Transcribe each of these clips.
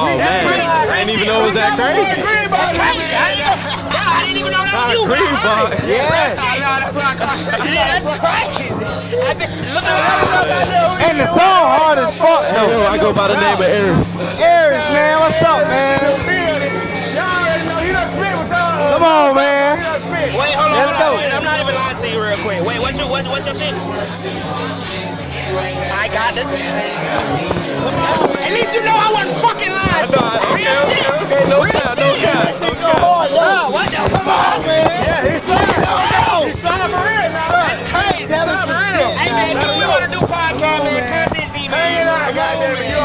Oh man, I didn't even know it was that crazy. That's crazy. I didn't know. Nah, I didn't even know that was you. Green bot. Yeah, that's crazy. I just look at And the song hard as fuck. Yo, I go by the name of Aaron. Aries, man, what's up, man? Come on, man. Wait, hold on, Let's hold on. go. Wait, I'm not even lying to you real quick. Wait, what's your what's, what's your shit? I got it. Come on. At least you know I wasn't fucking lying. to you. Real shit. Okay, no Real cap, no shit. cap. That shit go hard, Oh, though. what the fuck? Yeah, he's signed for real now. That's crazy. Tell us some shit. Hey man, dude, we want to do podcast, man. Content Z, man.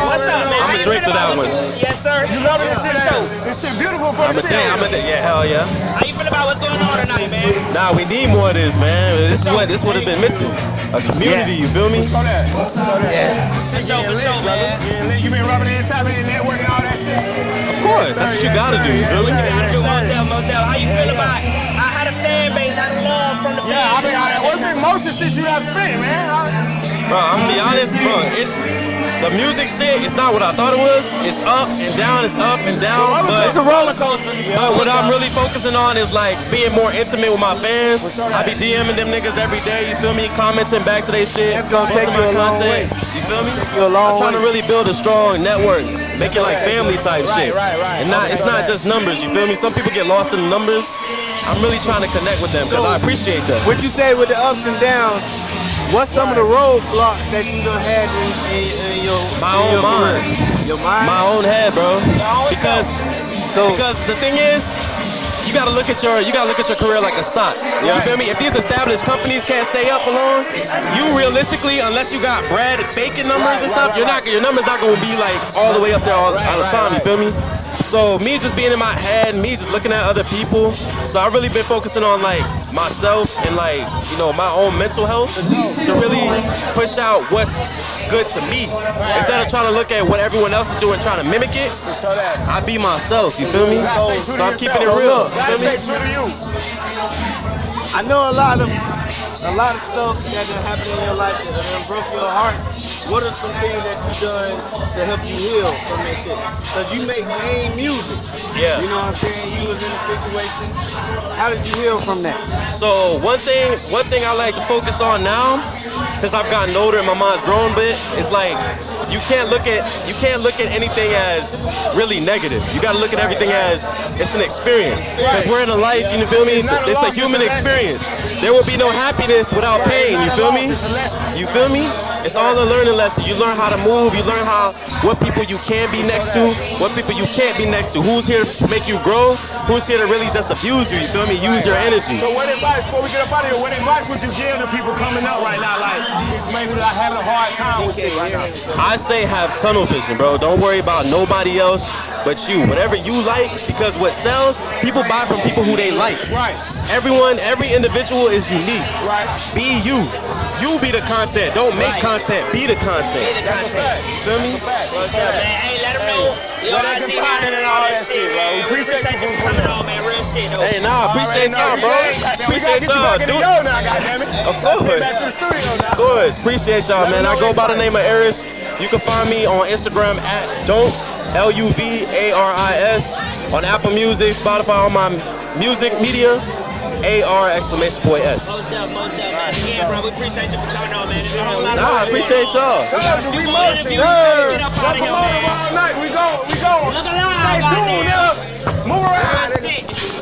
What's up, man? I'ma drink to that one. Yes, sir. You loving this shit, Show. This shit beautiful for I'm a say, I'm a yeah, hell yeah. How you feel about what's going on tonight, man? Nah, we need more of this, man. This is what this would have been missing. A community, you feel me? Show that. Show that. For sure, for sure, man. Yeah, you been rubbing in, tapping in, networking, all that shit. Of course, that's what you gotta do. You feel me? What you gotta do, most definitely, most definitely. How you feel about how, how the fan base, how the love from the fans? Yeah, I mean, I, what's the emotion since you have spit, man? Bro, I'm gonna be honest, bro. It's the music shit. It's not what I thought it was. It's up and down. It's up and down. But It's a roller coaster. But what I'm really focusing on is like being more intimate with my fans. I be DMing them niggas every day, you feel me? Commenting back to their shit. That's gonna take you a long way. You feel me? you a long I'm trying to really build a strong network, make it like family type shit. right, right. And not it's not just numbers, you feel me? Some people get lost in the numbers. I'm really trying to connect with them because I appreciate them. What you say with the ups and downs? What's some of the roadblocks that you done had in, in, in your My in own your mind. career? Your mind. My own head, bro. Because so Because the thing is, gotta look at your you gotta look at your career like a stock. You feel me? If these established companies can't stay up for long, you realistically, unless you got bread Bacon numbers and stuff, you're not your numbers not gonna be like all the way up there all, all the time. You feel me? So me just being in my head, me just looking at other people. So I've really been focusing on like myself and like you know my own mental health to really push out what's good to me instead of trying to look at what everyone else is doing, trying to mimic it. I be myself. You feel me? So I'm keeping it real. You feel me? I know a lot of a lot of stuff that done happened in your life that done broke your heart. What are some things that you've done to help you heal from that shit? Cause you make main music. Yeah. You know what I'm saying? You was in a situation. How did you heal from that? So one thing, one thing I like to focus on now, since I've gotten older and my mind's grown a bit, is like you can't look at you can't look at anything as really negative. You got to look at everything as it's an experience. Because we're in a life, you know, feel me? It's a human experience. There will be no happiness without pain. You feel me? You feel me? It's all a learning lesson. You learn how to move. You learn how what people you can be next to, what people you can't be next to. Who's here to make you grow? Who's here to really just abuse you? You feel me? Use your energy. So what advice, before we get up out of here, what advice would you give to people coming up right now, like maybe like having a hard time with shit right now? I say have tunnel vision, bro. Don't worry about nobody else but you. Whatever you like, because what sells, people buy from people who they like. Right. Everyone, every individual is unique. Right. Be you. You be the content. Don't make content. Be the content. Be the content. Feel me? What's up, man? Hey, let them know your Where they IG can find and all that shit, bro. We Appreciate appreciate you you for coming on, man. Real shit, though. Hey, nah, appreciate y'all, bro. Appreciate y'all. y'all. Do it. now, goddammit. Of course. Back to the studio now. Of course. Appreciate y'all, man. I go by the name of Eris. You can find me on Instagram at don't L-U-V-A-R-I-S, on Apple Music, Spotify, all my music media. A-R exclamation point S. Most up, most up, man. Again, bro, we appreciate you for coming on, man. Nah, I appreciate y'all. Few more interviews, get up out of here, man. Night, we go, we go. Look alive, Stay tuned, Move ass.